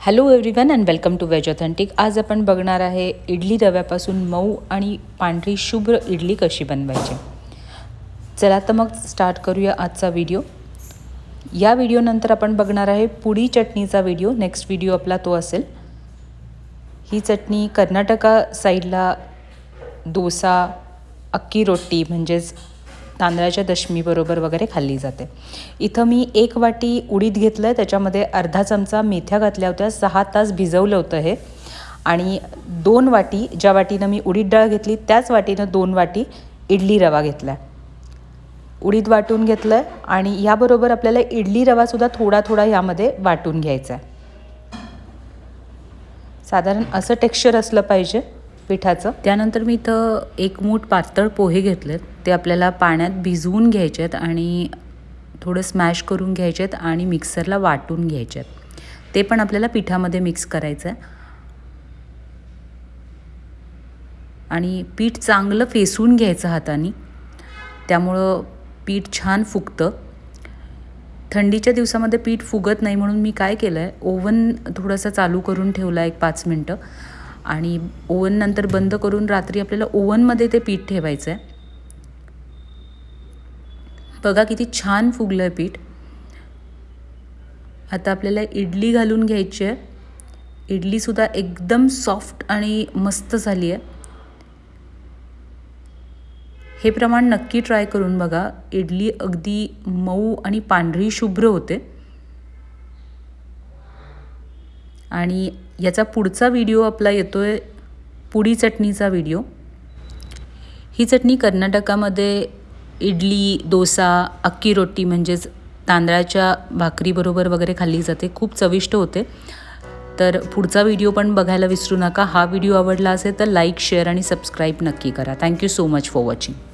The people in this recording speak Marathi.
Hello everyone and welcome to Veg Authentic आज आपण बघणार आहे इडली रव्यापासून मऊ आणि पांढरी शुभ्र इडली कशी बनवायची. चला तर मग स्टार्ट करूया आजचा व्हिडिओ या व्हिडिओनंतर आपण बघणार आहे पुडी चटणीचा व्हिडिओ नेक्स्ट व्हिडिओ आपला तो असेल. ही चटणी कर्नाटका साईडला डोसा अक्की रोटी म्हणजेच तांदळाच्या दशमीबरोबर वगैरे खाल्ली जाते. इथं मी एक वाटी उडीद घेतलं आहे त्याच्यामध्ये अर्धा चमचा मेथ्या घातल्या होत्या सहा तास भिजवलं होतं हे. आणि दोन वाटी ज्या वाटीनं मी उडीद डाळ घेतली त्याच वाटीनं दोन वाटी इडली रवा घेतला आहे उडीद वाटून घेतलं आहे आणि याबरोबर आपल्याला इडली रवासुद्धा थोडा थोडा यामध्ये वाटून घ्यायचा आहे साधारण असं टेक्स्चर असलं पाहिजे. पिठाचं. त्यानंतर मी इथं एक मूठ पातळ पोहे घेतलेत. ते आपल्याला पाण्यात भिजवून घ्यायचे आहेत आणि थोडं स्मॅश करून घ्यायचे आहेत आणि मिक्सरला वाटून घ्यायचे आहेत ते पण आपल्याला पिठामध्ये मिक्स करायचं आहे आणि पीठ चांगलं फेसून घ्यायचं हाताने. त्यामुळं पीठ छान फुगतं. थंडीच्या दिवसामध्ये पीठ फुगत नाही म्हणून मी काय केलं आहे ओव्हन थोडंसं चालू करून ठेवलं आहे एक पाच मिनटं. आणि ओवन नंतर बंद करून रात्री आपल्याला ओवनमध्ये ते पीठ ठेवायचं आहे बघा किती छान फुगलं आहे पीठ. आता आपल्याला इडली घालून घ्यायची आहे इडलीसुद्धा एकदम सॉफ्ट आणि मस्त झाली आहे हे प्रमाण नक्की ट्राय करून बघा. इडली अगदी मऊ आणि पांढरी शुभ्र होते. आणि याचा पुढचा व्हिडिओ आपला येतो आहे पुडी चटणीचा व्हिडिओ. ही चटणी कर्नाटकामध्ये इडली डोसा अक्की रोटी म्हणजेच तांदळाच्या भाकरीबरोबर वगैरे खाल्ली जाते. खूप चविष्ट होते. तर पुढचा व्हिडिओ पण बघायला विसरू नका. हा व्हिडिओ आवडला असेल तर लाईक शेअर आणि सबस्क्राईब नक्की करा. Thank you so much for watching.